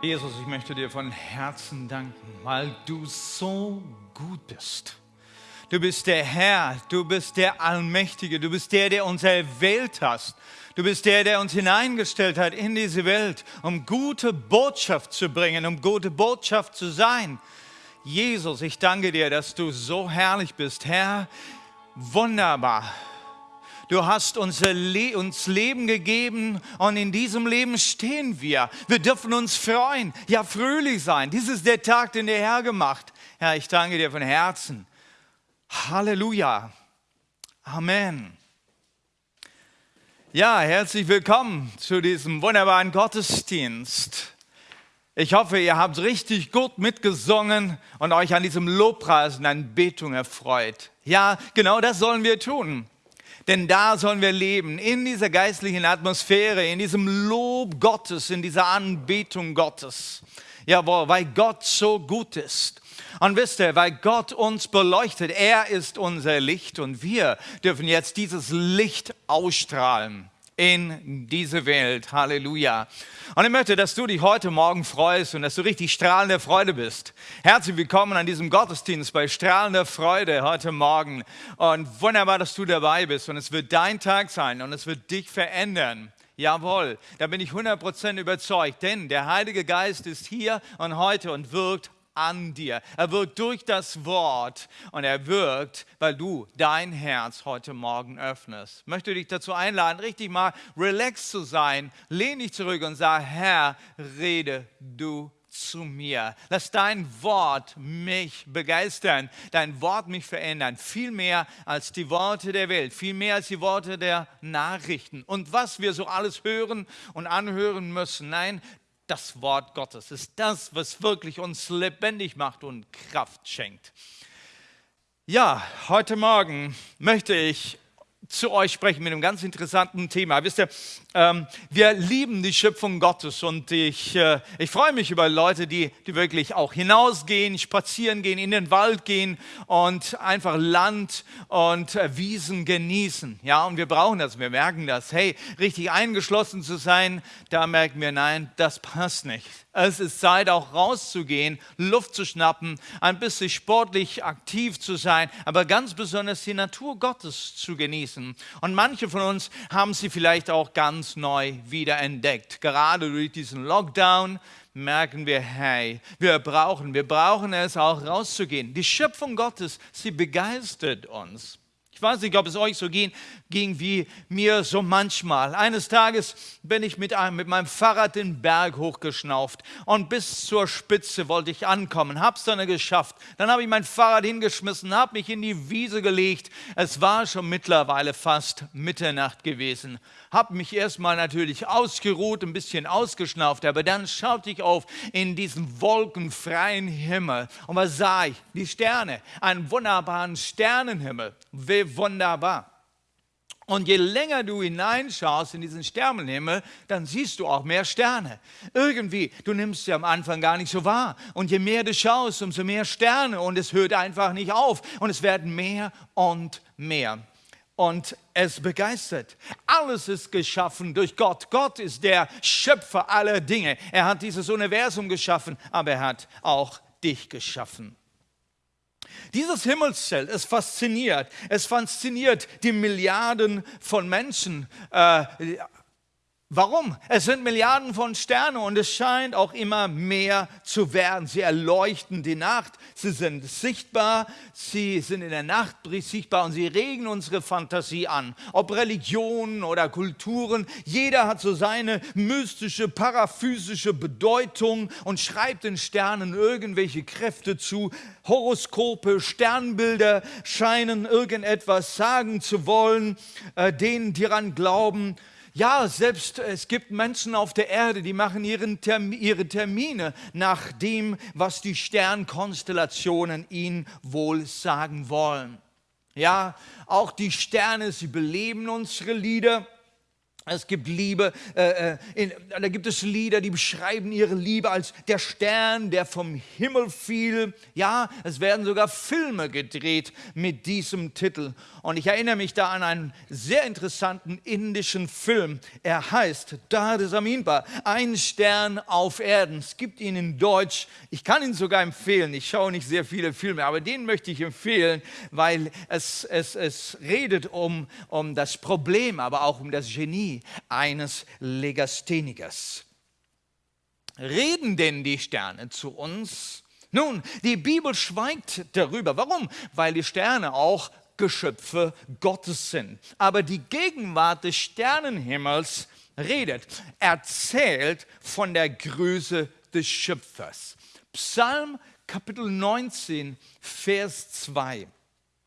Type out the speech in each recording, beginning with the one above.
Jesus, ich möchte dir von Herzen danken, weil du so gut bist. Du bist der Herr, du bist der Allmächtige, du bist der, der uns erwählt hast. Du bist der, der uns hineingestellt hat in diese Welt, um gute Botschaft zu bringen, um gute Botschaft zu sein. Jesus, ich danke dir, dass du so herrlich bist. Herr, wunderbar. Du hast uns, Le uns Leben gegeben und in diesem Leben stehen wir. Wir dürfen uns freuen, ja fröhlich sein. Dies ist der Tag, den der Herr gemacht. Herr, ich danke dir von Herzen. Halleluja. Amen. Ja, herzlich willkommen zu diesem wunderbaren Gottesdienst. Ich hoffe, ihr habt richtig gut mitgesungen und euch an diesem Lobpreis und Anbetung erfreut. Ja, genau das sollen wir tun. Denn da sollen wir leben, in dieser geistlichen Atmosphäre, in diesem Lob Gottes, in dieser Anbetung Gottes. Jawohl, weil Gott so gut ist. Und wisst ihr, weil Gott uns beleuchtet, er ist unser Licht und wir dürfen jetzt dieses Licht ausstrahlen in diese Welt. Halleluja. Und ich möchte, dass du dich heute Morgen freust und dass du richtig strahlende Freude bist. Herzlich willkommen an diesem Gottesdienst bei strahlender Freude heute Morgen. Und wunderbar, dass du dabei bist. Und es wird dein Tag sein und es wird dich verändern. Jawohl, da bin ich 100% überzeugt, denn der Heilige Geist ist hier und heute und wirkt an dir. Er wirkt durch das Wort und er wirkt, weil du dein Herz heute Morgen öffnest. Ich möchte dich dazu einladen, richtig mal relaxed zu sein. Lehn dich zurück und sag, Herr, rede du zu mir. Lass dein Wort mich begeistern, dein Wort mich verändern, viel mehr als die Worte der Welt, viel mehr als die Worte der Nachrichten und was wir so alles hören und anhören müssen. Nein, das Wort Gottes ist das, was wirklich uns lebendig macht und Kraft schenkt. Ja, heute Morgen möchte ich zu euch sprechen mit einem ganz interessanten Thema. Wisst ihr, wir lieben die Schöpfung Gottes und ich, äh, ich freue mich über Leute, die, die wirklich auch hinausgehen, spazieren gehen, in den Wald gehen und einfach Land und äh, Wiesen genießen. Ja, und wir brauchen das, wir merken das. Hey, richtig eingeschlossen zu sein, da merken wir, nein, das passt nicht. Es ist Zeit, auch rauszugehen, Luft zu schnappen, ein bisschen sportlich aktiv zu sein, aber ganz besonders die Natur Gottes zu genießen. Und manche von uns haben sie vielleicht auch ganz neu wiederentdeckt. Gerade durch diesen Lockdown merken wir, hey, wir brauchen, wir brauchen es auch rauszugehen. Die Schöpfung Gottes, sie begeistert uns. Ich weiß nicht, ob es euch so ging, ging wie mir so manchmal. Eines Tages bin ich mit, einem, mit meinem Fahrrad den Berg hochgeschnauft und bis zur Spitze wollte ich ankommen, hab's dann geschafft. Dann habe ich mein Fahrrad hingeschmissen, habe mich in die Wiese gelegt. Es war schon mittlerweile fast Mitternacht gewesen habe mich erstmal natürlich ausgeruht, ein bisschen ausgeschnauft, aber dann schaute ich auf in diesen wolkenfreien Himmel und was sah ich? Die Sterne, einen wunderbaren Sternenhimmel. Wie wunderbar. Und je länger du hineinschaust in diesen Sternenhimmel, dann siehst du auch mehr Sterne. Irgendwie, du nimmst sie am Anfang gar nicht so wahr. Und je mehr du schaust, umso mehr Sterne. Und es hört einfach nicht auf. Und es werden mehr und mehr und es begeistert. Alles ist geschaffen durch Gott. Gott ist der Schöpfer aller Dinge. Er hat dieses Universum geschaffen, aber er hat auch dich geschaffen. Dieses Himmelszelt, es fasziniert. Es fasziniert die Milliarden von Menschen, äh, Warum? Es sind Milliarden von Sternen und es scheint auch immer mehr zu werden. Sie erleuchten die Nacht, sie sind sichtbar, sie sind in der Nacht sichtbar und sie regen unsere Fantasie an. Ob Religionen oder Kulturen, jeder hat so seine mystische, paraphysische Bedeutung und schreibt den Sternen irgendwelche Kräfte zu. Horoskope, Sternbilder scheinen irgendetwas sagen zu wollen, äh, denen, die daran glauben. Ja, selbst es gibt Menschen auf der Erde, die machen ihren Term ihre Termine nach dem, was die Sternkonstellationen ihnen wohl sagen wollen. Ja, auch die Sterne, sie beleben unsere Lieder. Es gibt Liebe, äh, äh, in, da gibt es Lieder, die beschreiben ihre Liebe als der Stern, der vom Himmel fiel. Ja, es werden sogar Filme gedreht mit diesem Titel. Und ich erinnere mich da an einen sehr interessanten indischen Film. Er heißt Dade Saminpa, ein Stern auf Erden. Es gibt ihn in Deutsch. Ich kann ihn sogar empfehlen. Ich schaue nicht sehr viele Filme, aber den möchte ich empfehlen, weil es, es, es redet um, um das Problem, aber auch um das Genie eines Legasthenikers. Reden denn die Sterne zu uns? Nun, die Bibel schweigt darüber. Warum? Weil die Sterne auch Geschöpfe Gottes sind. Aber die Gegenwart des Sternenhimmels redet, erzählt von der Größe des Schöpfers. Psalm Kapitel 19, Vers 2.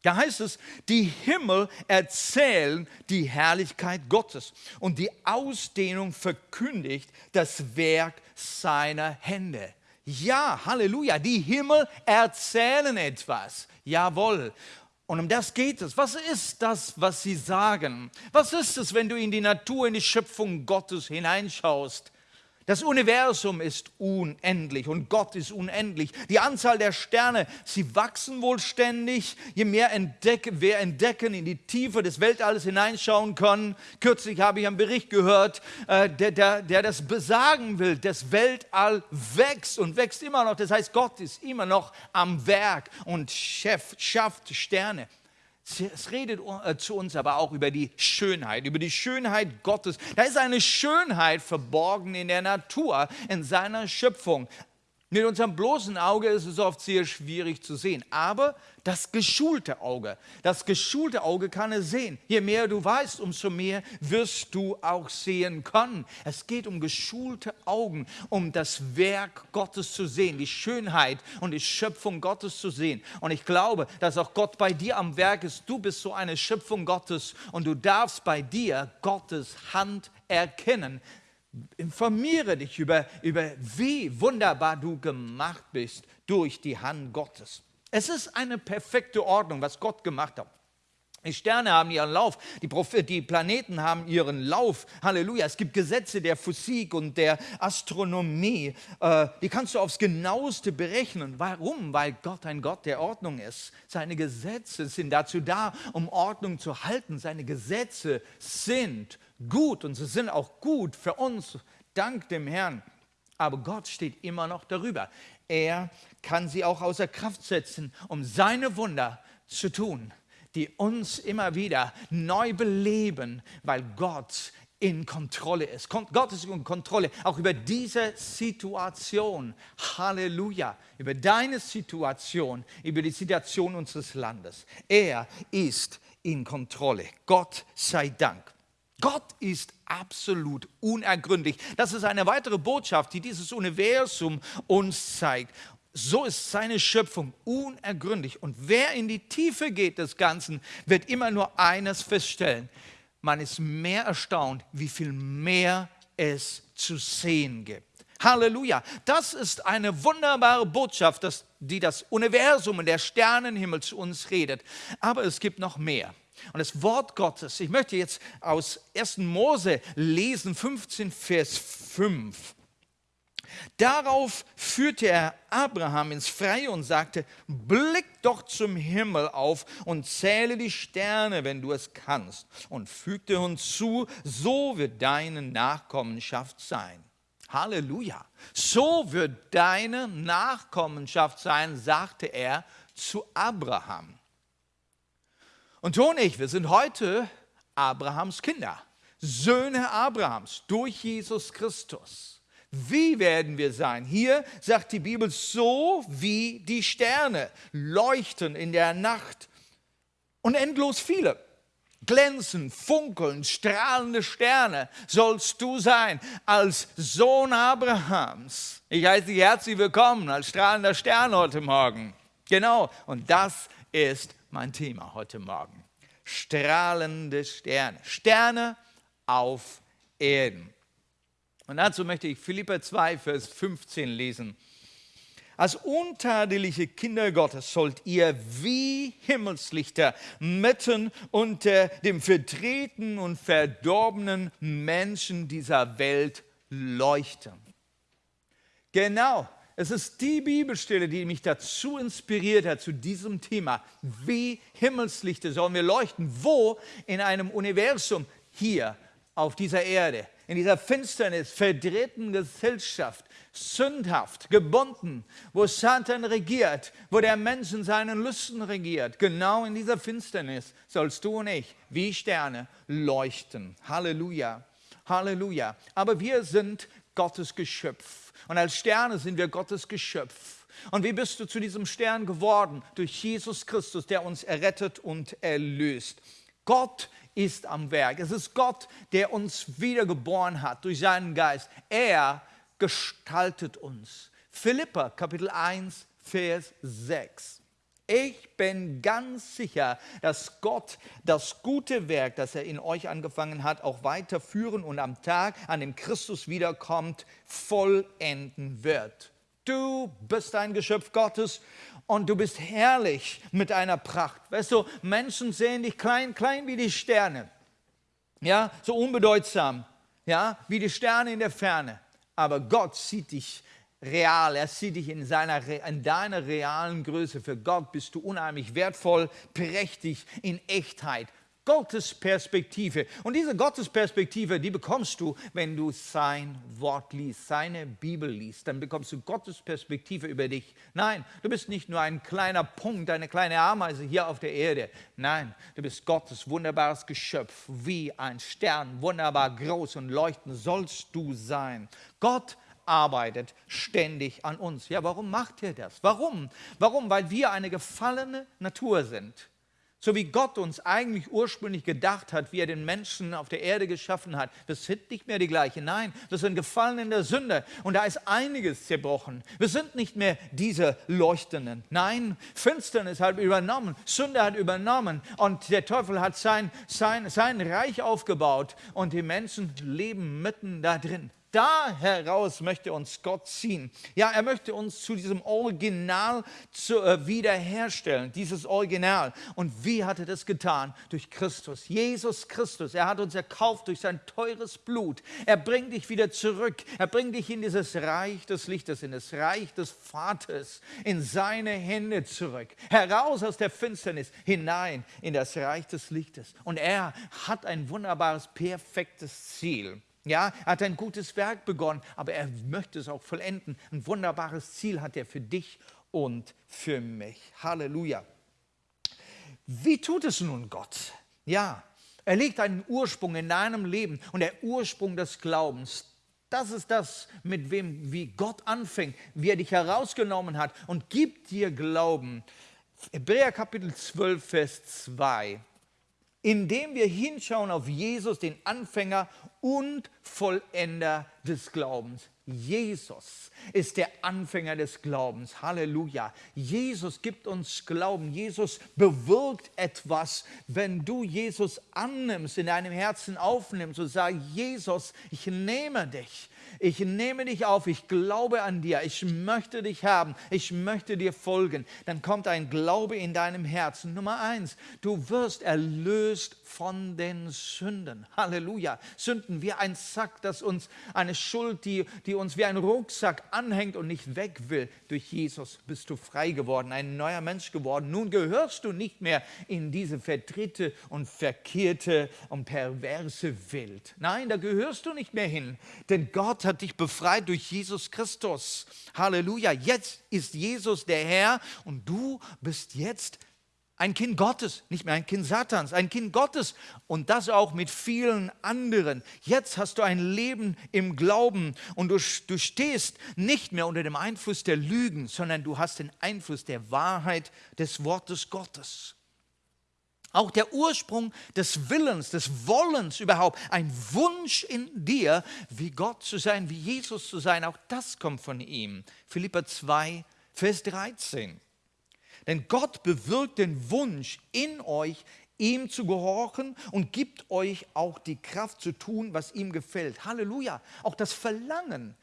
Da heißt es, die Himmel erzählen die Herrlichkeit Gottes und die Ausdehnung verkündigt das Werk seiner Hände. Ja, Halleluja, die Himmel erzählen etwas. Jawohl. Und um das geht es. Was ist das, was sie sagen? Was ist es, wenn du in die Natur, in die Schöpfung Gottes hineinschaust? Das Universum ist unendlich und Gott ist unendlich. Die Anzahl der Sterne, sie wachsen wohl ständig. Je mehr entdecken, wir entdecken, in die Tiefe des Weltalls hineinschauen können. Kürzlich habe ich einen Bericht gehört, äh, der, der, der das besagen will. Das Weltall wächst und wächst immer noch. Das heißt, Gott ist immer noch am Werk und schafft Sterne. Es redet äh, zu uns aber auch über die Schönheit, über die Schönheit Gottes. Da ist eine Schönheit verborgen in der Natur, in seiner Schöpfung. Mit unserem bloßen Auge ist es oft sehr schwierig zu sehen, aber das geschulte Auge, das geschulte Auge kann es sehen. Je mehr du weißt, umso mehr wirst du auch sehen können. Es geht um geschulte Augen, um das Werk Gottes zu sehen, die Schönheit und die Schöpfung Gottes zu sehen. Und ich glaube, dass auch Gott bei dir am Werk ist. Du bist so eine Schöpfung Gottes und du darfst bei dir Gottes Hand erkennen. Informiere dich über, über, wie wunderbar du gemacht bist durch die Hand Gottes. Es ist eine perfekte Ordnung, was Gott gemacht hat. Die Sterne haben ihren Lauf, die, die, Planeten haben ihren Lauf. Halleluja. Es gibt Gesetze der Physik und der Astronomie. Äh, die kannst du aufs genaueste berechnen. Warum? Weil Gott ein Gott der Ordnung ist. Seine Gesetze sind dazu da, um Ordnung zu halten. Seine Gesetze sind gut und sie sind auch gut für uns, dank dem Herrn. Aber Gott steht immer noch darüber. Er kann sie auch außer Kraft setzen, um seine Wunder zu tun, die uns immer wieder neu beleben, weil Gott in Kontrolle ist. Gott ist in Kontrolle, auch über diese Situation. Halleluja. Über deine Situation, über die Situation unseres Landes. Er ist in Kontrolle. Gott sei Dank. Gott ist absolut unergründlich. Das ist eine weitere Botschaft, die dieses Universum uns zeigt. So ist seine Schöpfung unergründlich. Und wer in die Tiefe geht des Ganzen, wird immer nur eines feststellen. Man ist mehr erstaunt, wie viel mehr es zu sehen gibt. Halleluja. Das ist eine wunderbare Botschaft, die das Universum und der Sternenhimmel zu uns redet. Aber es gibt noch mehr. Und das Wort Gottes, ich möchte jetzt aus 1. Mose lesen, 15, Vers 5. Darauf führte er Abraham ins Freie und sagte, blick doch zum Himmel auf und zähle die Sterne, wenn du es kannst, und fügte uns zu, so wird deine Nachkommenschaft sein. Halleluja. So wird deine Nachkommenschaft sein, sagte er zu Abraham. Und du und ich, wir sind heute Abrahams Kinder, Söhne Abrahams durch Jesus Christus. Wie werden wir sein? Hier sagt die Bibel, so wie die Sterne leuchten in der Nacht und endlos viele. Glänzen, funkeln, strahlende Sterne sollst du sein als Sohn Abrahams. Ich heiße dich herzlich willkommen als strahlender Stern heute Morgen. Genau, und das ist mein Thema heute Morgen. Strahlende Sterne. Sterne auf Erden. Und dazu möchte ich Philippa 2, Vers 15 lesen. Als untadeliche Kinder Gottes sollt ihr wie Himmelslichter mitten unter dem vertreten und verdorbenen Menschen dieser Welt leuchten. Genau, es ist die Bibelstelle, die mich dazu inspiriert hat, zu diesem Thema. Wie Himmelslichter sollen wir leuchten? Wo? In einem Universum hier auf dieser Erde, in dieser Finsternis, verdrehten Gesellschaft, sündhaft, gebunden, wo Satan regiert, wo der Mensch in seinen Lüsten regiert. Genau in dieser Finsternis sollst du und ich wie Sterne leuchten. Halleluja. Halleluja. Aber wir sind Gottes Geschöpf. Und als Sterne sind wir Gottes Geschöpf. Und wie bist du zu diesem Stern geworden? Durch Jesus Christus, der uns errettet und erlöst. Gott ist am Werk. Es ist Gott, der uns wiedergeboren hat durch seinen Geist. Er gestaltet uns. Philippa Kapitel 1, Vers 6. Ich bin ganz sicher, dass Gott das gute Werk, das er in euch angefangen hat, auch weiterführen und am Tag, an dem Christus wiederkommt, vollenden wird. Du bist ein Geschöpf Gottes und du bist herrlich mit deiner Pracht. Weißt du, Menschen sehen dich klein, klein wie die Sterne. Ja, so unbedeutsam, ja, wie die Sterne in der Ferne aber Gott sieht dich real, er sieht dich in, seiner, in deiner realen Größe. Für Gott bist du unheimlich wertvoll, prächtig, in Echtheit. Gottes Perspektive. Und diese Gottesperspektive, die bekommst du, wenn du sein Wort liest, seine Bibel liest. Dann bekommst du Gottes Perspektive über dich. Nein, du bist nicht nur ein kleiner Punkt, eine kleine Ameise hier auf der Erde. Nein, du bist Gottes wunderbares Geschöpf, wie ein Stern, wunderbar groß und leuchtend sollst du sein. Gott arbeitet ständig an uns. Ja, warum macht er das? Warum? Warum? Weil wir eine gefallene Natur sind. So wie Gott uns eigentlich ursprünglich gedacht hat, wie er den Menschen auf der Erde geschaffen hat. Wir sind nicht mehr die gleichen. Nein, wir sind gefallen in der Sünde. Und da ist einiges zerbrochen. Wir sind nicht mehr diese Leuchtenden. Nein, Finsternis hat übernommen. Sünde hat übernommen. Und der Teufel hat sein, sein, sein Reich aufgebaut. Und die Menschen leben mitten da drin. Da heraus möchte uns Gott ziehen. Ja, er möchte uns zu diesem Original zu, äh, wiederherstellen, dieses Original. Und wie hat er das getan? Durch Christus, Jesus Christus. Er hat uns erkauft durch sein teures Blut. Er bringt dich wieder zurück. Er bringt dich in dieses Reich des Lichtes, in das Reich des Vaters, in seine Hände zurück. Heraus aus der Finsternis, hinein in das Reich des Lichtes. Und er hat ein wunderbares, perfektes Ziel. Ja, er hat ein gutes Werk begonnen, aber er möchte es auch vollenden. Ein wunderbares Ziel hat er für dich und für mich. Halleluja. Wie tut es nun Gott? Ja, er legt einen Ursprung in deinem Leben und der Ursprung des Glaubens. Das ist das, mit wem, wie Gott anfängt, wie er dich herausgenommen hat und gibt dir Glauben. Hebräer Kapitel 12, Vers 2 indem wir hinschauen auf Jesus, den Anfänger und Vollender des Glaubens. Jesus ist der Anfänger des Glaubens. Halleluja. Jesus gibt uns Glauben. Jesus bewirkt etwas, wenn du Jesus annimmst, in deinem Herzen aufnimmst und sagst, Jesus, ich nehme dich ich nehme dich auf, ich glaube an dir, ich möchte dich haben, ich möchte dir folgen, dann kommt ein Glaube in deinem Herzen. Nummer eins, du wirst erlöst von den Sünden. Halleluja. Sünden wie ein Sack, das uns eine Schuld, die, die uns wie ein Rucksack anhängt und nicht weg will. Durch Jesus bist du frei geworden, ein neuer Mensch geworden. Nun gehörst du nicht mehr in diese verdrehte und verkehrte und perverse Welt. Nein, da gehörst du nicht mehr hin, denn Gott hat dich befreit durch Jesus Christus. Halleluja. Jetzt ist Jesus der Herr und du bist jetzt ein Kind Gottes, nicht mehr ein Kind Satans, ein Kind Gottes und das auch mit vielen anderen. Jetzt hast du ein Leben im Glauben und du, du stehst nicht mehr unter dem Einfluss der Lügen, sondern du hast den Einfluss der Wahrheit des Wortes Gottes. Auch der Ursprung des Willens, des Wollens überhaupt, ein Wunsch in dir, wie Gott zu sein, wie Jesus zu sein, auch das kommt von ihm. Philippa 2, Vers 13. Denn Gott bewirkt den Wunsch in euch, ihm zu gehorchen und gibt euch auch die Kraft zu tun, was ihm gefällt. Halleluja. Auch das Verlangen,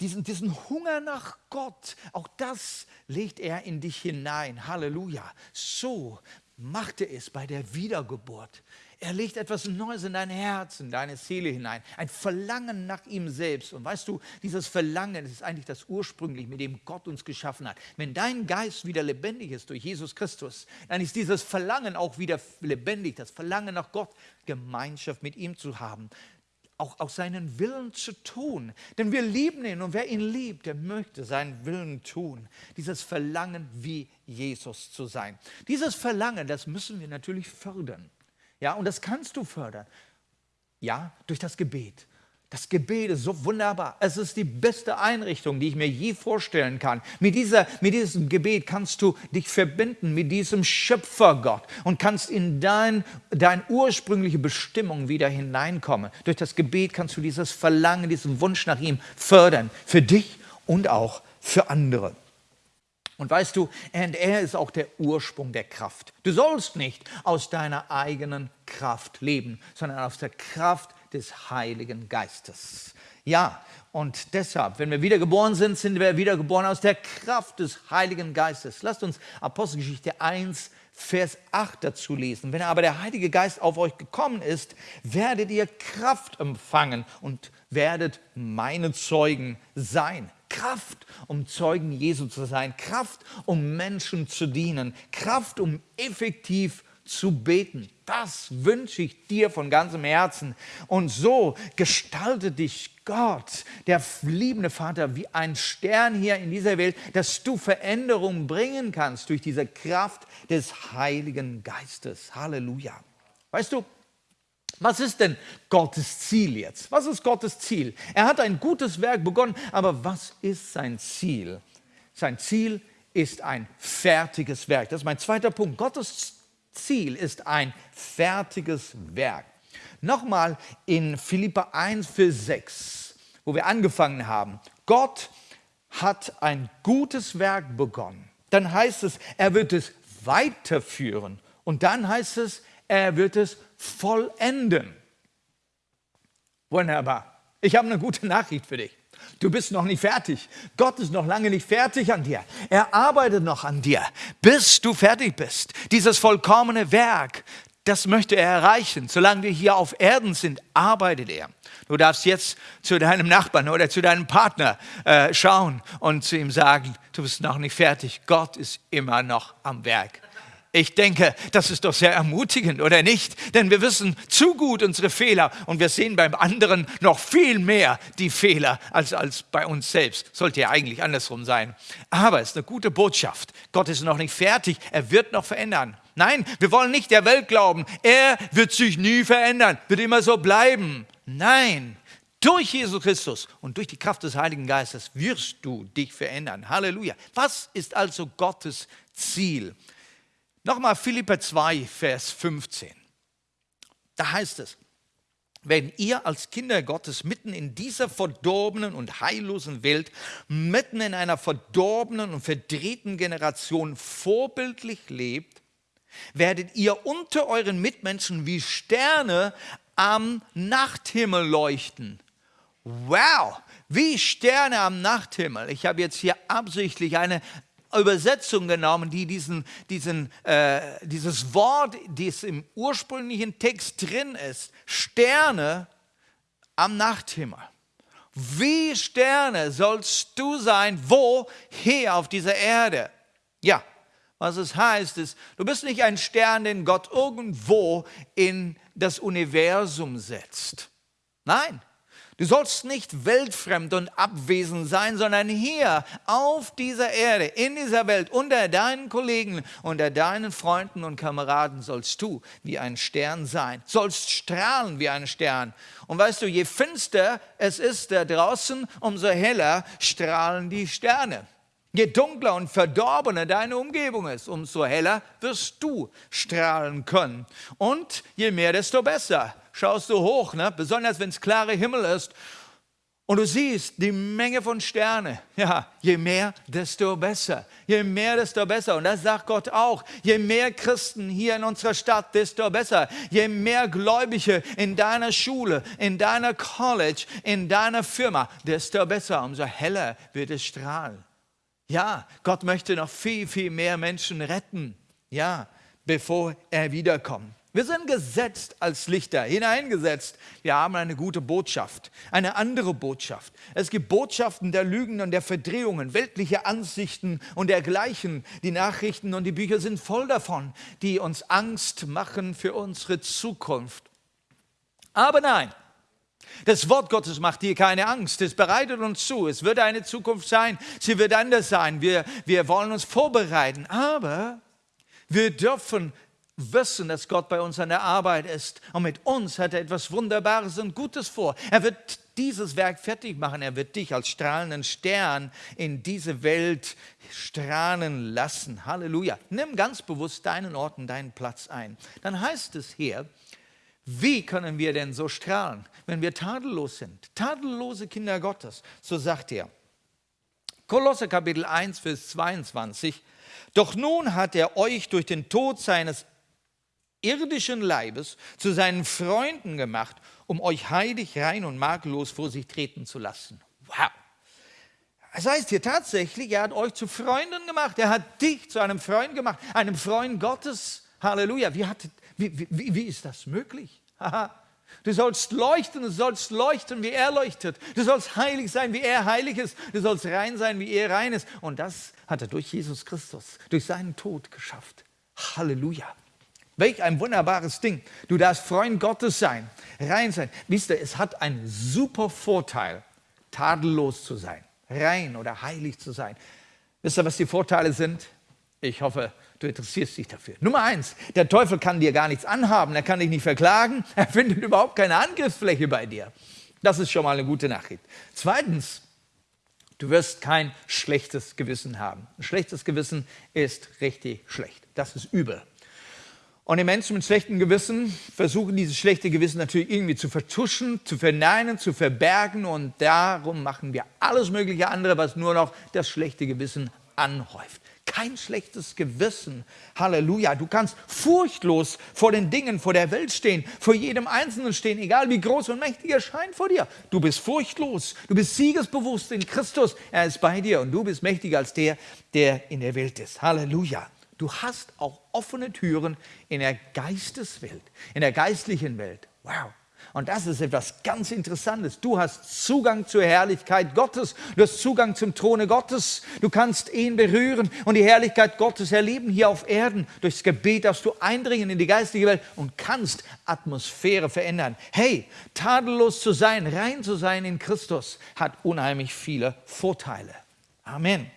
diesen, diesen Hunger nach Gott, auch das legt er in dich hinein. Halleluja. So machte es bei der Wiedergeburt. Er legt etwas Neues in dein Herz, in deine Seele hinein. Ein Verlangen nach ihm selbst. Und weißt du, dieses Verlangen ist eigentlich das ursprünglich, mit dem Gott uns geschaffen hat. Wenn dein Geist wieder lebendig ist durch Jesus Christus, dann ist dieses Verlangen auch wieder lebendig. Das Verlangen nach Gott, Gemeinschaft mit ihm zu haben auch aus seinen Willen zu tun. Denn wir lieben ihn und wer ihn liebt, der möchte seinen Willen tun. Dieses Verlangen, wie Jesus zu sein. Dieses Verlangen, das müssen wir natürlich fördern. Ja, und das kannst du fördern. Ja, durch das Gebet. Das Gebet ist so wunderbar. Es ist die beste Einrichtung, die ich mir je vorstellen kann. Mit, dieser, mit diesem Gebet kannst du dich verbinden mit diesem Schöpfergott und kannst in dein, deine ursprüngliche Bestimmung wieder hineinkommen. Durch das Gebet kannst du dieses Verlangen, diesen Wunsch nach ihm fördern. Für dich und auch für andere. Und weißt du, und er ist auch der Ursprung der Kraft. Du sollst nicht aus deiner eigenen Kraft leben, sondern aus der Kraft des Heiligen Geistes. Ja, und deshalb, wenn wir wiedergeboren sind, sind wir wiedergeboren aus der Kraft des Heiligen Geistes. Lasst uns Apostelgeschichte 1, Vers 8 dazu lesen. Wenn aber der Heilige Geist auf euch gekommen ist, werdet ihr Kraft empfangen und werdet meine Zeugen sein. Kraft, um Zeugen Jesu zu sein, Kraft, um Menschen zu dienen, Kraft, um effektiv zu beten. Das wünsche ich dir von ganzem Herzen. Und so gestaltet dich Gott, der liebende Vater, wie ein Stern hier in dieser Welt, dass du Veränderung bringen kannst durch diese Kraft des Heiligen Geistes. Halleluja. Weißt du, was ist denn Gottes Ziel jetzt? Was ist Gottes Ziel? Er hat ein gutes Werk begonnen, aber was ist sein Ziel? Sein Ziel ist ein fertiges Werk. Das ist mein zweiter Punkt. Gottes Ziel ist ein fertiges Werk. Nochmal in Philippa 1, Vers 6, wo wir angefangen haben. Gott hat ein gutes Werk begonnen. Dann heißt es, er wird es weiterführen. Und dann heißt es, er wird es vollenden. Wunderbar. Ich habe eine gute Nachricht für dich. Du bist noch nicht fertig. Gott ist noch lange nicht fertig an dir. Er arbeitet noch an dir, bis du fertig bist. Dieses vollkommene Werk, das möchte er erreichen. Solange wir hier auf Erden sind, arbeitet er. Du darfst jetzt zu deinem Nachbarn oder zu deinem Partner äh, schauen und zu ihm sagen, du bist noch nicht fertig. Gott ist immer noch am Werk. Ich denke, das ist doch sehr ermutigend, oder nicht? Denn wir wissen zu gut unsere Fehler und wir sehen beim anderen noch viel mehr die Fehler als, als bei uns selbst. Sollte ja eigentlich andersrum sein. Aber es ist eine gute Botschaft. Gott ist noch nicht fertig, er wird noch verändern. Nein, wir wollen nicht der Welt glauben, er wird sich nie verändern, wird immer so bleiben. Nein, durch Jesus Christus und durch die Kraft des Heiligen Geistes wirst du dich verändern. Halleluja. Was ist also Gottes Ziel? Nochmal Philippa 2, Vers 15. Da heißt es, wenn ihr als Kinder Gottes mitten in dieser verdorbenen und heillosen Welt, mitten in einer verdorbenen und verdrehten Generation vorbildlich lebt, werdet ihr unter euren Mitmenschen wie Sterne am Nachthimmel leuchten. Wow, wie Sterne am Nachthimmel. Ich habe jetzt hier absichtlich eine Übersetzung genommen, die diesen, diesen, äh, dieses Wort, das im ursprünglichen Text drin ist, Sterne am Nachthimmel. Wie Sterne sollst du sein, wo? Hier auf dieser Erde. Ja, was es heißt, ist, du bist nicht ein Stern, den Gott irgendwo in das Universum setzt. Nein, Du sollst nicht weltfremd und abwesend sein, sondern hier auf dieser Erde, in dieser Welt, unter deinen Kollegen, unter deinen Freunden und Kameraden sollst du wie ein Stern sein, sollst strahlen wie ein Stern. Und weißt du, je finster es ist da draußen, umso heller strahlen die Sterne. Je dunkler und verdorbener deine Umgebung ist, umso heller wirst du strahlen können. Und je mehr, desto besser. Schaust du hoch, ne? besonders wenn es klare Himmel ist Und du siehst die Menge von Sternen. Ja, je mehr, desto besser. Je mehr, desto besser. Und das sagt Gott auch. Je mehr Christen hier in unserer Stadt, desto besser. Je mehr Gläubige in deiner Schule, in deiner College, in deiner Firma, desto besser. Umso heller wird es strahlen. Ja, Gott möchte noch viel, viel mehr Menschen retten. Ja, bevor er wiederkommt. Wir sind gesetzt als Lichter, hineingesetzt. Wir haben eine gute Botschaft, eine andere Botschaft. Es gibt Botschaften der Lügen und der Verdrehungen, weltliche Ansichten und dergleichen. Die Nachrichten und die Bücher sind voll davon, die uns Angst machen für unsere Zukunft. Aber nein, das Wort Gottes macht dir keine Angst. Es bereitet uns zu. Es wird eine Zukunft sein. Sie wird anders sein. Wir, wir wollen uns vorbereiten. Aber wir dürfen wissen, dass Gott bei uns an der Arbeit ist. Und mit uns hat er etwas Wunderbares und Gutes vor. Er wird dieses Werk fertig machen. Er wird dich als strahlenden Stern in diese Welt strahlen lassen. Halleluja. Nimm ganz bewusst deinen Ort und deinen Platz ein. Dann heißt es hier, wie können wir denn so strahlen, wenn wir tadellos sind? Tadellose Kinder Gottes, so sagt er. Kolosse Kapitel 1, Vers 22. Doch nun hat er euch durch den Tod seines irdischen Leibes zu seinen Freunden gemacht, um euch heilig, rein und makellos vor sich treten zu lassen. Wow! Das heißt hier tatsächlich, er hat euch zu Freunden gemacht. Er hat dich zu einem Freund gemacht, einem Freund Gottes. Halleluja. Wie, hat, wie, wie, wie ist das möglich? Du sollst leuchten, du sollst leuchten, wie er leuchtet. Du sollst heilig sein, wie er heilig ist. Du sollst rein sein, wie er rein ist. Und das hat er durch Jesus Christus, durch seinen Tod geschafft. Halleluja. Welch ein wunderbares Ding. Du darfst Freund Gottes sein, rein sein. Wisst ihr, es hat einen super Vorteil, tadellos zu sein, rein oder heilig zu sein. Wisst ihr, was die Vorteile sind? Ich hoffe, du interessierst dich dafür. Nummer eins, der Teufel kann dir gar nichts anhaben, er kann dich nicht verklagen, er findet überhaupt keine Angriffsfläche bei dir. Das ist schon mal eine gute Nachricht. Zweitens, du wirst kein schlechtes Gewissen haben. Ein schlechtes Gewissen ist richtig schlecht. Das ist übel. Und die Menschen mit schlechtem Gewissen versuchen dieses schlechte Gewissen natürlich irgendwie zu vertuschen, zu verneinen, zu verbergen und darum machen wir alles mögliche andere, was nur noch das schlechte Gewissen anhäuft. Kein schlechtes Gewissen. Halleluja. Du kannst furchtlos vor den Dingen, vor der Welt stehen, vor jedem Einzelnen stehen, egal wie groß und mächtig er scheint vor dir. Du bist furchtlos. Du bist siegesbewusst in Christus. Er ist bei dir und du bist mächtiger als der, der in der Welt ist. Halleluja. Du hast auch offene Türen in der Geisteswelt, in der geistlichen Welt. Wow. Und das ist etwas ganz Interessantes. Du hast Zugang zur Herrlichkeit Gottes. Du hast Zugang zum Throne Gottes. Du kannst ihn berühren und die Herrlichkeit Gottes erleben hier auf Erden. Durchs Gebet darfst du eindringen in die geistige Welt und kannst Atmosphäre verändern. Hey, tadellos zu sein, rein zu sein in Christus hat unheimlich viele Vorteile. Amen.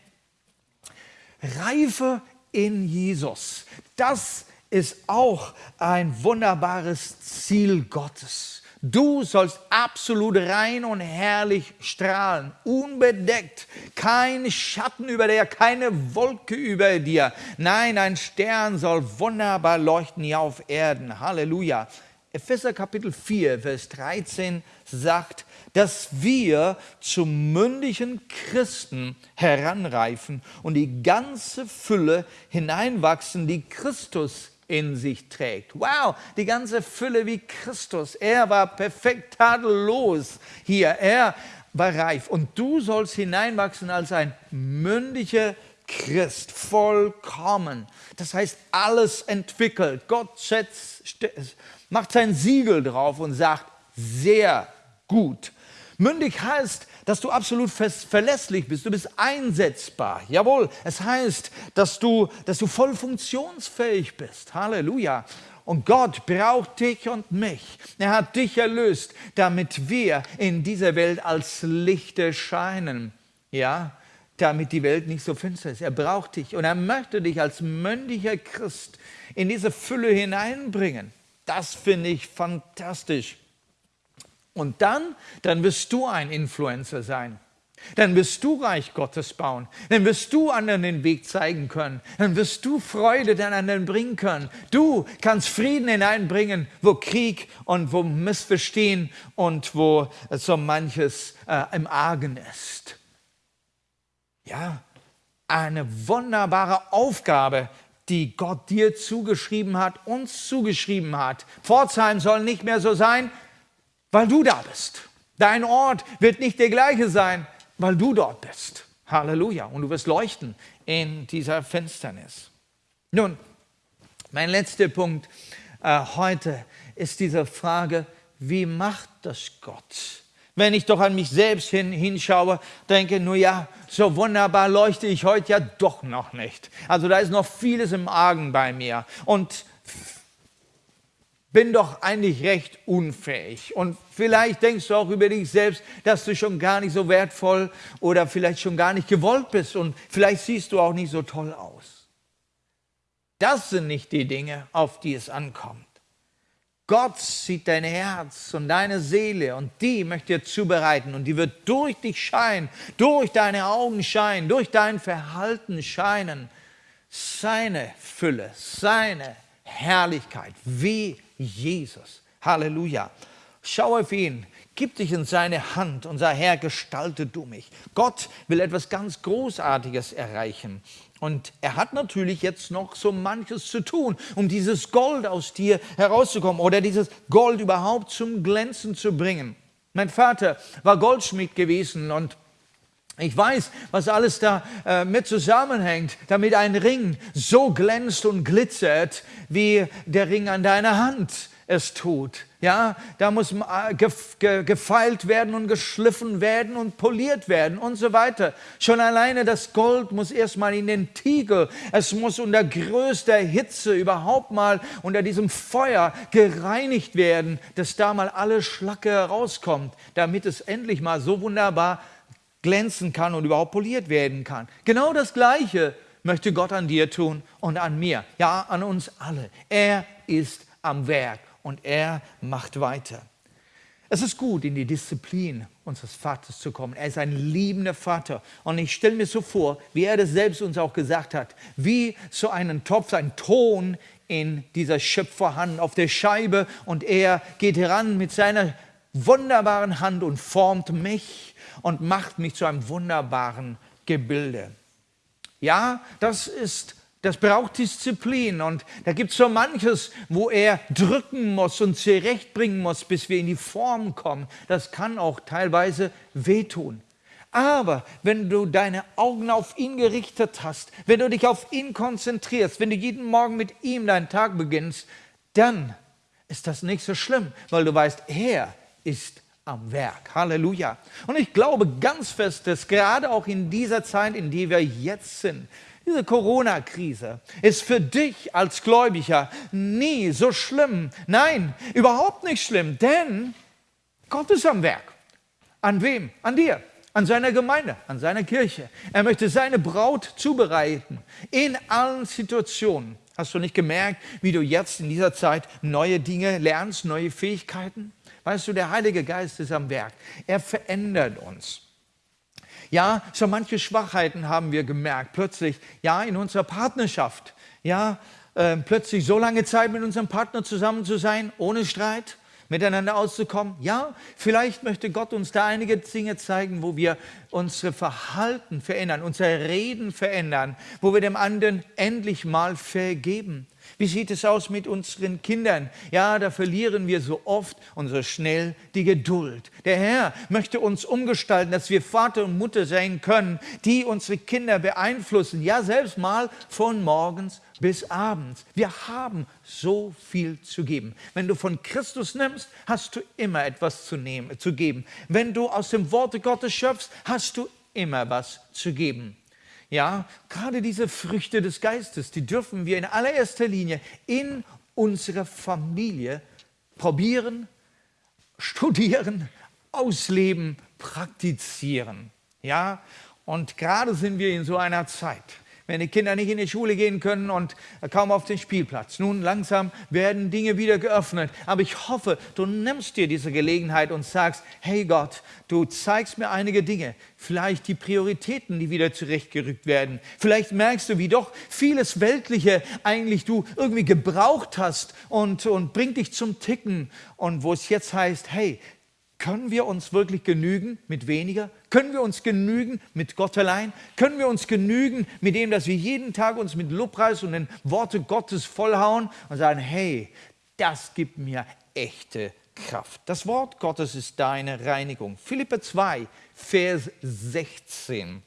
Reife in Jesus. Das ist auch ein wunderbares Ziel Gottes. Du sollst absolut rein und herrlich strahlen, unbedeckt, kein Schatten über dir, keine Wolke über dir. Nein, ein Stern soll wunderbar leuchten hier auf Erden. Halleluja. Epheser Kapitel 4, Vers 13 sagt, dass wir zum mündigen Christen heranreifen und die ganze Fülle hineinwachsen, die Christus in sich trägt. Wow, die ganze Fülle wie Christus. Er war perfekt tadellos hier. Er war reif. Und du sollst hineinwachsen als ein mündiger Christ, vollkommen. Das heißt, alles entwickelt. Gott setzt, macht sein Siegel drauf und sagt, sehr gut. Mündig heißt, dass du absolut verlässlich bist, du bist einsetzbar. Jawohl, es heißt, dass du, dass du voll funktionsfähig bist. Halleluja. Und Gott braucht dich und mich. Er hat dich erlöst, damit wir in dieser Welt als Lichter scheinen. Ja, damit die Welt nicht so finster ist. Er braucht dich und er möchte dich als mündiger Christ in diese Fülle hineinbringen. Das finde ich fantastisch. Und dann, dann wirst du ein Influencer sein. Dann wirst du Reich Gottes bauen. Dann wirst du anderen den Weg zeigen können. Dann wirst du Freude den anderen bringen können. Du kannst Frieden hineinbringen, wo Krieg und wo Missverstehen und wo so manches äh, im Argen ist. Ja, eine wunderbare Aufgabe, die Gott dir zugeschrieben hat, uns zugeschrieben hat. Pforzheim soll nicht mehr so sein, weil du da bist. Dein Ort wird nicht der gleiche sein, weil du dort bist. Halleluja. Und du wirst leuchten in dieser Finsternis. Nun, mein letzter Punkt äh, heute ist diese Frage, wie macht das Gott? Wenn ich doch an mich selbst hin, hinschaue, denke, nur ja, so wunderbar leuchte ich heute ja doch noch nicht. Also da ist noch vieles im Argen bei mir. Und bin doch eigentlich recht unfähig. Und vielleicht denkst du auch über dich selbst, dass du schon gar nicht so wertvoll oder vielleicht schon gar nicht gewollt bist und vielleicht siehst du auch nicht so toll aus. Das sind nicht die Dinge, auf die es ankommt. Gott sieht dein Herz und deine Seele und die möchte er zubereiten und die wird durch dich scheinen, durch deine Augen scheinen, durch dein Verhalten scheinen. Seine Fülle, seine Herrlichkeit, wie Jesus. Halleluja. Schau auf ihn, gib dich in seine Hand und sag, Herr, gestalte du mich. Gott will etwas ganz Großartiges erreichen. Und er hat natürlich jetzt noch so manches zu tun, um dieses Gold aus dir herauszukommen oder dieses Gold überhaupt zum Glänzen zu bringen. Mein Vater war Goldschmied gewesen und ich weiß, was alles da äh, mit zusammenhängt, damit ein Ring so glänzt und glitzert, wie der Ring an deiner Hand es tut. Ja, da muss äh, gefeilt werden und geschliffen werden und poliert werden und so weiter. Schon alleine das Gold muss erstmal in den Tiegel. Es muss unter größter Hitze überhaupt mal unter diesem Feuer gereinigt werden, dass da mal alle Schlacke herauskommt, damit es endlich mal so wunderbar glänzen kann und überhaupt poliert werden kann. Genau das Gleiche möchte Gott an dir tun und an mir. Ja, an uns alle. Er ist am Werk und er macht weiter. Es ist gut, in die Disziplin unseres Vaters zu kommen. Er ist ein liebender Vater. Und ich stelle mir so vor, wie er das selbst uns auch gesagt hat, wie so einen Topf, ein Ton in dieser Schöpferhand auf der Scheibe und er geht heran mit seiner wunderbaren Hand und formt mich und macht mich zu einem wunderbaren Gebilde. Ja, das ist das braucht Disziplin und da gibt es so manches, wo er drücken muss und zurechtbringen muss, bis wir in die Form kommen. Das kann auch teilweise wehtun. Aber wenn du deine Augen auf ihn gerichtet hast, wenn du dich auf ihn konzentrierst, wenn du jeden Morgen mit ihm deinen Tag beginnst, dann ist das nicht so schlimm, weil du weißt, er ist am Werk. Halleluja. Und ich glaube ganz fest, dass gerade auch in dieser Zeit, in der wir jetzt sind, diese Corona-Krise ist für dich als Gläubiger nie so schlimm. Nein, überhaupt nicht schlimm, denn Gott ist am Werk. An wem? An dir, an seiner Gemeinde, an seiner Kirche. Er möchte seine Braut zubereiten in allen Situationen. Hast du nicht gemerkt, wie du jetzt in dieser Zeit neue Dinge lernst, neue Fähigkeiten? Weißt du, der Heilige Geist ist am Werk. Er verändert uns. Ja, so manche Schwachheiten haben wir gemerkt. Plötzlich, ja, in unserer Partnerschaft. Ja, äh, plötzlich so lange Zeit mit unserem Partner zusammen zu sein, ohne Streit, miteinander auszukommen. Ja, vielleicht möchte Gott uns da einige Dinge zeigen, wo wir unsere Verhalten verändern, unser Reden verändern, wo wir dem anderen endlich mal vergeben. Wie sieht es aus mit unseren Kindern? Ja, da verlieren wir so oft und so schnell die Geduld. Der Herr möchte uns umgestalten, dass wir Vater und Mutter sein können, die unsere Kinder beeinflussen. Ja, selbst mal von morgens bis abends. Wir haben so viel zu geben. Wenn du von Christus nimmst, hast du immer etwas zu, nehmen, zu geben. Wenn du aus dem Worte Gottes schöpfst, hast du immer was zu geben. Ja, gerade diese Früchte des Geistes, die dürfen wir in allererster Linie in unserer Familie probieren, studieren, ausleben, praktizieren. Ja, und gerade sind wir in so einer Zeit, wenn die Kinder nicht in die Schule gehen können und kaum auf den Spielplatz. Nun langsam werden Dinge wieder geöffnet. Aber ich hoffe, du nimmst dir diese Gelegenheit und sagst, hey Gott, du zeigst mir einige Dinge, vielleicht die Prioritäten, die wieder zurechtgerückt werden. Vielleicht merkst du, wie doch vieles Weltliche eigentlich du irgendwie gebraucht hast und, und bringt dich zum Ticken. Und wo es jetzt heißt, hey, können wir uns wirklich genügen mit weniger? Können wir uns genügen mit Gott allein? Können wir uns genügen mit dem, dass wir jeden Tag uns mit Lobpreis und den Worte Gottes vollhauen und sagen, hey, das gibt mir echte Kraft. Das Wort Gottes ist deine Reinigung. Philippe 2, Vers 16.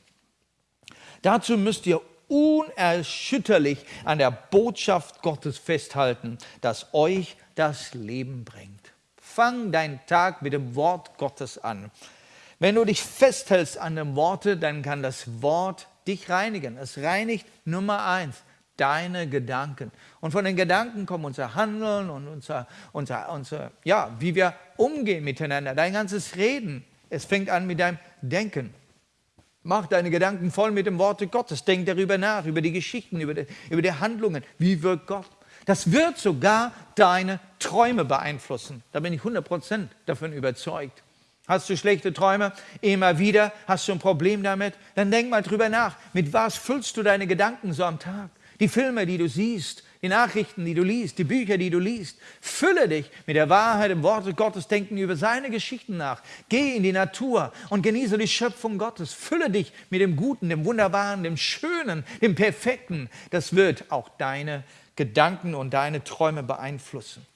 Dazu müsst ihr unerschütterlich an der Botschaft Gottes festhalten, das euch das Leben bringt. Fang deinen Tag mit dem Wort Gottes an. Wenn du dich festhältst an dem Worte, dann kann das Wort dich reinigen. Es reinigt Nummer eins deine Gedanken. Und von den Gedanken kommt unser Handeln und unser, unser, unser, ja, wie wir umgehen miteinander, dein ganzes Reden. Es fängt an mit deinem Denken. Mach deine Gedanken voll mit dem Worte Gottes. Denk darüber nach, über die Geschichten, über die, über die Handlungen. Wie wirkt Gott? Das wird sogar deine Träume beeinflussen. Da bin ich 100% davon überzeugt. Hast du schlechte Träume? Immer wieder? Hast du ein Problem damit? Dann denk mal drüber nach. Mit was füllst du deine Gedanken so am Tag? Die Filme, die du siehst, die Nachrichten, die du liest, die Bücher, die du liest. Fülle dich mit der Wahrheit im Worte Gottes, denken über seine Geschichten nach. Geh in die Natur und genieße die Schöpfung Gottes. Fülle dich mit dem Guten, dem Wunderbaren, dem Schönen, dem Perfekten. Das wird auch deine Gedanken und deine Träume beeinflussen.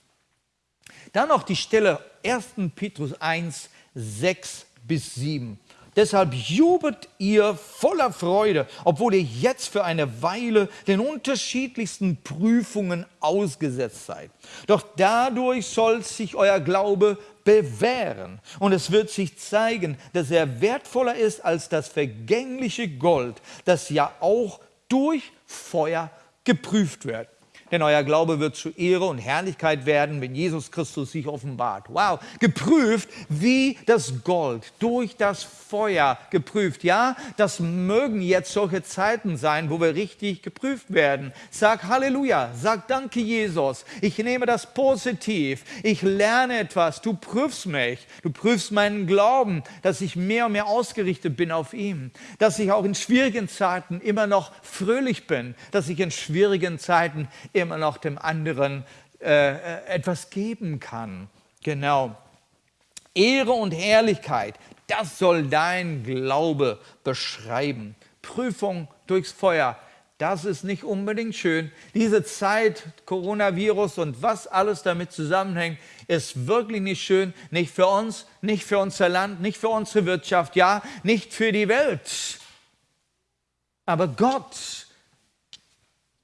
Dann noch die Stelle 1. Petrus 1, 6 bis 7. Deshalb jubelt ihr voller Freude, obwohl ihr jetzt für eine Weile den unterschiedlichsten Prüfungen ausgesetzt seid. Doch dadurch soll sich euer Glaube bewähren und es wird sich zeigen, dass er wertvoller ist als das vergängliche Gold, das ja auch durch Feuer geprüft wird denn euer Glaube wird zu Ehre und Herrlichkeit werden, wenn Jesus Christus sich offenbart. Wow, geprüft wie das Gold, durch das Feuer geprüft. Ja, das mögen jetzt solche Zeiten sein, wo wir richtig geprüft werden. Sag Halleluja, sag Danke Jesus, ich nehme das positiv, ich lerne etwas, du prüfst mich, du prüfst meinen Glauben, dass ich mehr und mehr ausgerichtet bin auf ihn, dass ich auch in schwierigen Zeiten immer noch fröhlich bin, dass ich in schwierigen Zeiten immer noch dem anderen äh, etwas geben kann. Genau. Ehre und Herrlichkeit, das soll dein Glaube beschreiben. Prüfung durchs Feuer, das ist nicht unbedingt schön. Diese Zeit, Coronavirus und was alles damit zusammenhängt, ist wirklich nicht schön. Nicht für uns, nicht für unser Land, nicht für unsere Wirtschaft, ja, nicht für die Welt. Aber Gott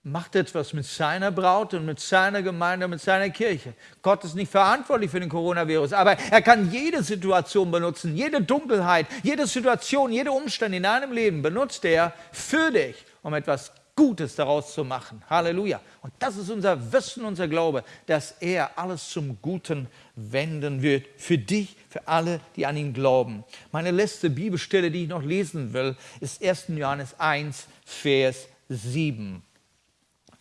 macht etwas mit seiner Braut und mit seiner Gemeinde, mit seiner Kirche. Gott ist nicht verantwortlich für den Coronavirus, aber er kann jede Situation benutzen, jede Dunkelheit, jede Situation, jede Umstand in deinem Leben benutzt er für dich, um etwas Gutes daraus zu machen. Halleluja. Und das ist unser Wissen, unser Glaube, dass er alles zum Guten wenden wird. Für dich, für alle, die an ihn glauben. Meine letzte Bibelstelle, die ich noch lesen will, ist 1. Johannes 1, Vers 7.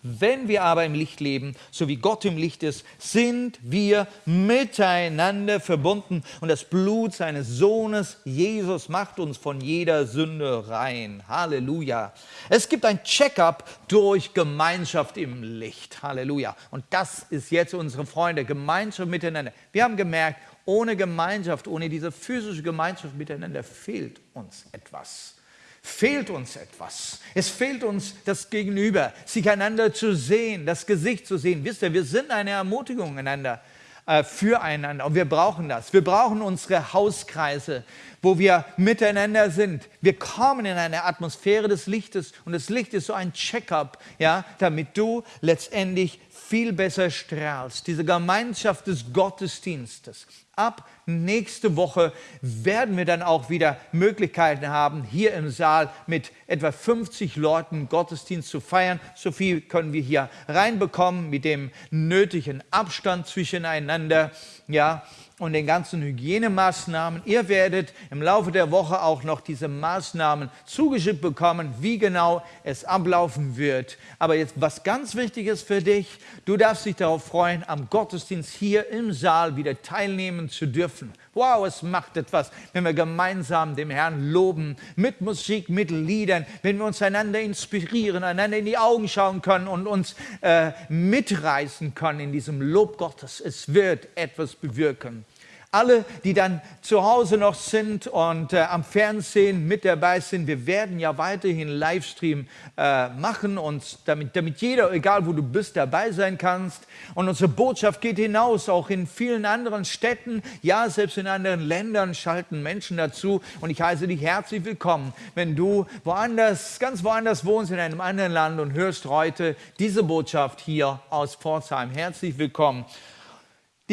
Wenn wir aber im Licht leben, so wie Gott im Licht ist, sind wir miteinander verbunden und das Blut seines Sohnes Jesus macht uns von jeder Sünde rein. Halleluja. Es gibt ein Check-up durch Gemeinschaft im Licht. Halleluja. Und das ist jetzt unsere Freunde, Gemeinschaft miteinander. Wir haben gemerkt, ohne Gemeinschaft, ohne diese physische Gemeinschaft miteinander fehlt uns etwas fehlt uns etwas. Es fehlt uns das Gegenüber, sich einander zu sehen, das Gesicht zu sehen. Wisst ihr, wir sind eine Ermutigung einander, äh, füreinander und wir brauchen das. Wir brauchen unsere Hauskreise, wo wir miteinander sind. Wir kommen in eine Atmosphäre des Lichtes und das Licht ist so ein Check-up, ja, damit du letztendlich viel besser strahlst. Diese Gemeinschaft des Gottesdienstes. Ab nächste Woche werden wir dann auch wieder Möglichkeiten haben, hier im Saal mit etwa 50 Leuten Gottesdienst zu feiern. So viel können wir hier reinbekommen mit dem nötigen Abstand zwischeneinander. Ja, und den ganzen Hygienemaßnahmen. Ihr werdet im Laufe der Woche auch noch diese Maßnahmen zugeschickt bekommen, wie genau es ablaufen wird. Aber jetzt was ganz Wichtiges für dich, du darfst dich darauf freuen, am Gottesdienst hier im Saal wieder teilnehmen zu dürfen. Wow, es macht etwas, wenn wir gemeinsam dem Herrn loben, mit Musik, mit Liedern, wenn wir uns einander inspirieren, einander in die Augen schauen können und uns äh, mitreißen können in diesem Lob Gottes. Es wird etwas bewirken alle, die dann zu Hause noch sind und äh, am Fernsehen mit dabei sind, wir werden ja weiterhin Livestream äh, machen und damit, damit jeder, egal wo du bist, dabei sein kannst. Und unsere Botschaft geht hinaus, auch in vielen anderen Städten, ja, selbst in anderen Ländern schalten Menschen dazu. Und ich heiße dich herzlich willkommen, wenn du woanders, ganz woanders wohnst, in einem anderen Land und hörst heute diese Botschaft hier aus Pforzheim. Herzlich willkommen.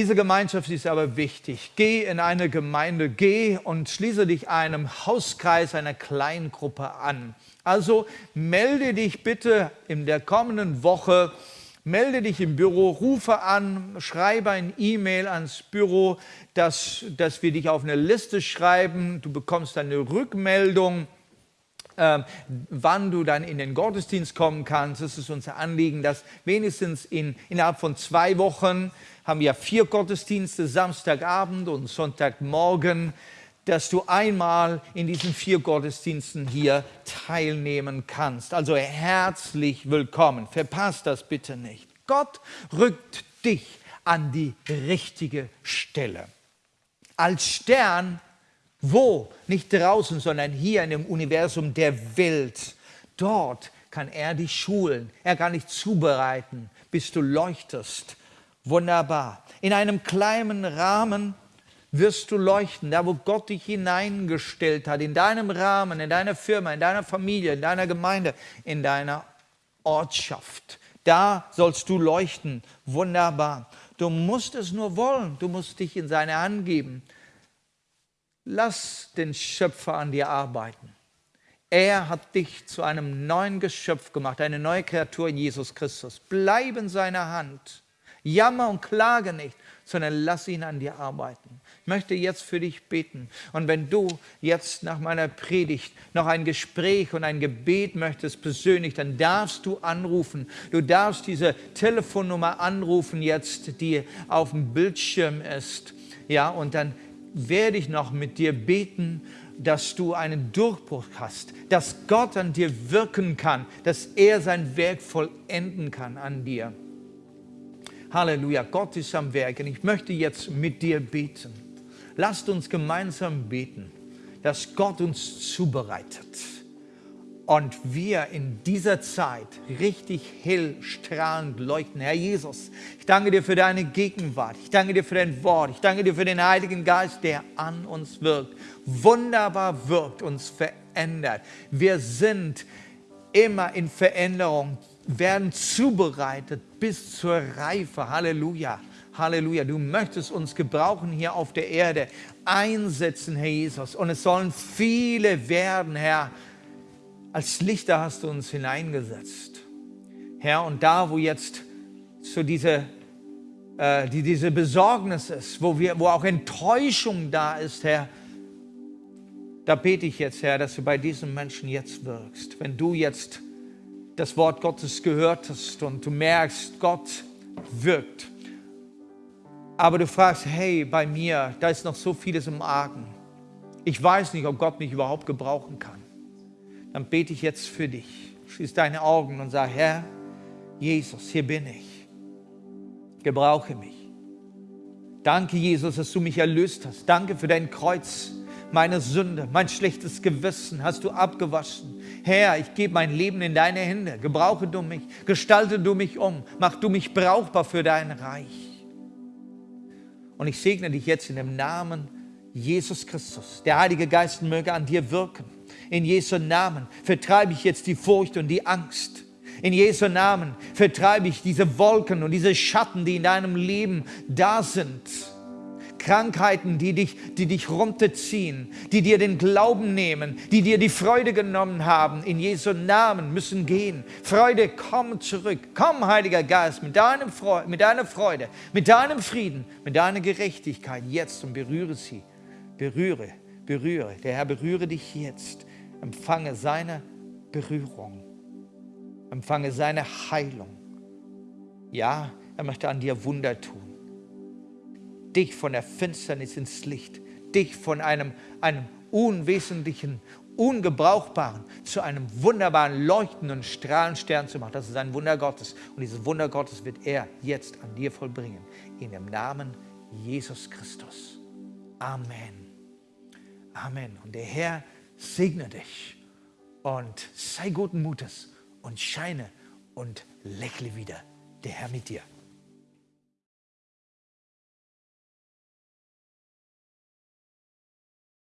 Diese Gemeinschaft ist aber wichtig. Geh in eine Gemeinde, geh und schließe dich einem Hauskreis, einer kleinen Gruppe an. Also melde dich bitte in der kommenden Woche, melde dich im Büro, rufe an, schreibe ein E-Mail ans Büro, dass, dass wir dich auf eine Liste schreiben. Du bekommst eine Rückmeldung ähm, wann du dann in den Gottesdienst kommen kannst. Es ist unser Anliegen, dass wenigstens in, innerhalb von zwei Wochen haben wir vier Gottesdienste, Samstagabend und Sonntagmorgen, dass du einmal in diesen vier Gottesdiensten hier teilnehmen kannst. Also herzlich willkommen. Verpasst das bitte nicht. Gott rückt dich an die richtige Stelle. Als Stern wo? Nicht draußen, sondern hier in dem Universum der Welt. Dort kann er dich schulen, er kann dich zubereiten, bis du leuchtest. Wunderbar. In einem kleinen Rahmen wirst du leuchten, da wo Gott dich hineingestellt hat, in deinem Rahmen, in deiner Firma, in deiner Familie, in deiner Gemeinde, in deiner Ortschaft. Da sollst du leuchten. Wunderbar. Du musst es nur wollen, du musst dich in seine Hand geben. Lass den Schöpfer an dir arbeiten. Er hat dich zu einem neuen Geschöpf gemacht, eine neue Kreatur in Jesus Christus. Bleib in seiner Hand. Jammer und klage nicht, sondern lass ihn an dir arbeiten. Ich möchte jetzt für dich beten. Und wenn du jetzt nach meiner Predigt noch ein Gespräch und ein Gebet möchtest persönlich, dann darfst du anrufen. Du darfst diese Telefonnummer anrufen jetzt, die auf dem Bildschirm ist. Ja, und dann werde ich noch mit dir beten, dass du einen Durchbruch hast, dass Gott an dir wirken kann, dass er sein Werk vollenden kann an dir. Halleluja, Gott ist am Werk und ich möchte jetzt mit dir beten. Lasst uns gemeinsam beten, dass Gott uns zubereitet und wir in dieser Zeit richtig hell strahlend leuchten. Herr Jesus, ich danke dir für deine Gegenwart. Ich danke dir für dein Wort. Ich danke dir für den Heiligen Geist, der an uns wirkt. Wunderbar wirkt, uns verändert. Wir sind immer in Veränderung, werden zubereitet bis zur Reife. Halleluja. Halleluja. Du möchtest uns gebrauchen hier auf der Erde, einsetzen, Herr Jesus. Und es sollen viele werden, Herr als Lichter hast du uns hineingesetzt. Herr, und da, wo jetzt so diese, äh, die, diese Besorgnis ist, wo, wir, wo auch Enttäuschung da ist, Herr, da bete ich jetzt, Herr, dass du bei diesen Menschen jetzt wirkst. Wenn du jetzt das Wort Gottes gehört hast und du merkst, Gott wirkt, aber du fragst, hey, bei mir, da ist noch so vieles im Argen. Ich weiß nicht, ob Gott mich überhaupt gebrauchen kann dann bete ich jetzt für dich. Schließ deine Augen und sag, Herr, Jesus, hier bin ich. Gebrauche mich. Danke, Jesus, dass du mich erlöst hast. Danke für dein Kreuz. Meine Sünde, mein schlechtes Gewissen hast du abgewaschen. Herr, ich gebe mein Leben in deine Hände. Gebrauche du mich, gestalte du mich um, mach du mich brauchbar für dein Reich. Und ich segne dich jetzt in dem Namen Jesus Christus. Der Heilige Geist möge an dir wirken in Jesu Namen vertreibe ich jetzt die Furcht und die Angst. In Jesu Namen vertreibe ich diese Wolken und diese Schatten, die in deinem Leben da sind. Krankheiten, die dich, die dich runterziehen, die dir den Glauben nehmen, die dir die Freude genommen haben, in Jesu Namen müssen gehen. Freude, komm zurück. Komm, Heiliger Geist, mit, deinem Freude, mit deiner Freude, mit deinem Frieden, mit deiner Gerechtigkeit jetzt und berühre sie. Berühre, berühre. Der Herr berühre dich jetzt. Empfange seine Berührung. Empfange seine Heilung. Ja, er möchte an dir Wunder tun. Dich von der Finsternis ins Licht, dich von einem, einem unwesentlichen, ungebrauchbaren zu einem wunderbaren, leuchtenden Strahlenstern zu machen. Das ist ein Wunder Gottes. Und dieses Wunder Gottes wird er jetzt an dir vollbringen. In dem Namen Jesus Christus. Amen. Amen. Und der Herr segne dich und sei guten Mutes und scheine und lächle wieder der Herr mit dir.